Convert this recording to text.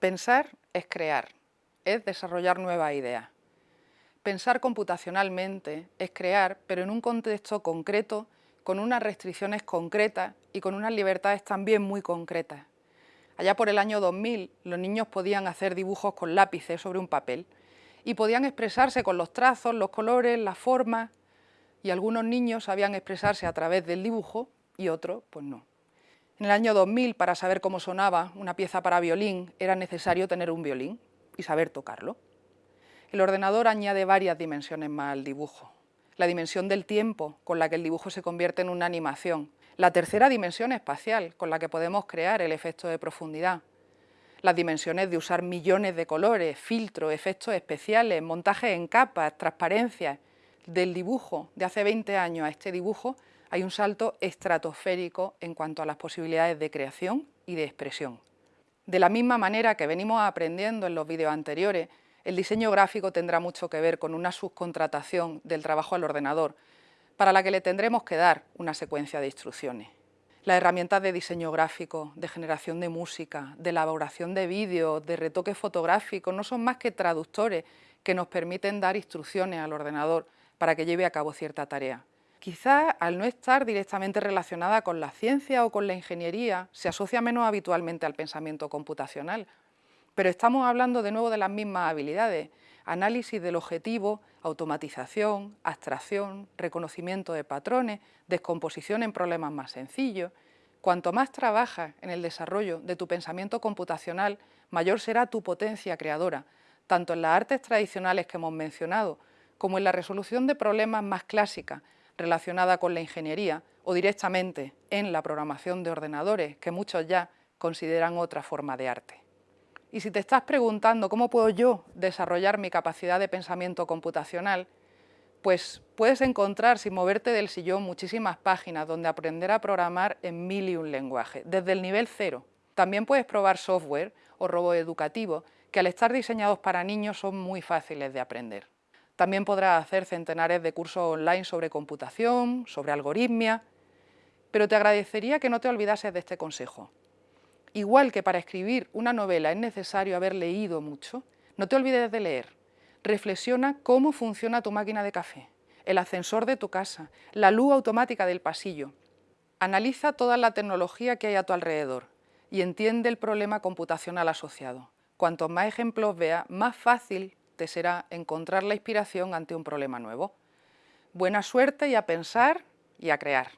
Pensar es crear, es desarrollar nuevas ideas. Pensar computacionalmente es crear, pero en un contexto concreto, con unas restricciones concretas y con unas libertades también muy concretas. Allá por el año 2000, los niños podían hacer dibujos con lápices sobre un papel y podían expresarse con los trazos, los colores, las formas, y algunos niños sabían expresarse a través del dibujo y otros, pues no. En el año 2000, para saber cómo sonaba una pieza para violín, era necesario tener un violín y saber tocarlo. El ordenador añade varias dimensiones más al dibujo. La dimensión del tiempo, con la que el dibujo se convierte en una animación, la tercera dimensión espacial, con la que podemos crear el efecto de profundidad. Las dimensiones de usar millones de colores, filtros, efectos especiales, montajes en capas, transparencias. Del dibujo de hace 20 años a este dibujo hay un salto estratosférico en cuanto a las posibilidades de creación y de expresión. De la misma manera que venimos aprendiendo en los vídeos anteriores, el diseño gráfico tendrá mucho que ver con una subcontratación del trabajo al ordenador, para la que le tendremos que dar una secuencia de instrucciones. Las herramientas de diseño gráfico, de generación de música, de elaboración de vídeos, de retoque fotográfico, no son más que traductores que nos permiten dar instrucciones al ordenador para que lleve a cabo cierta tarea. Quizás al no estar directamente relacionada con la ciencia o con la ingeniería, se asocia menos habitualmente al pensamiento computacional, pero estamos hablando de nuevo de las mismas habilidades, análisis del objetivo, automatización, abstracción, reconocimiento de patrones, descomposición en problemas más sencillos. Cuanto más trabajas en el desarrollo de tu pensamiento computacional, mayor será tu potencia creadora, tanto en las artes tradicionales que hemos mencionado, como en la resolución de problemas más clásicas relacionada con la ingeniería o directamente en la programación de ordenadores, que muchos ya consideran otra forma de arte. Y si te estás preguntando cómo puedo yo desarrollar mi capacidad de pensamiento computacional, pues puedes encontrar, sin moverte del sillón, muchísimas páginas donde aprender a programar en mil y un lenguajes, desde el nivel cero. También puedes probar software o robots educativos que al estar diseñados para niños son muy fáciles de aprender. También podrás hacer centenares de cursos online sobre computación, sobre algoritmia, pero te agradecería que no te olvidases de este consejo. Igual que para escribir una novela es necesario haber leído mucho, no te olvides de leer. Reflexiona cómo funciona tu máquina de café, el ascensor de tu casa, la luz automática del pasillo. Analiza toda la tecnología que hay a tu alrededor y entiende el problema computacional asociado. Cuantos más ejemplos veas, más fácil será encontrar la inspiración ante un problema nuevo. Buena suerte y a pensar y a crear.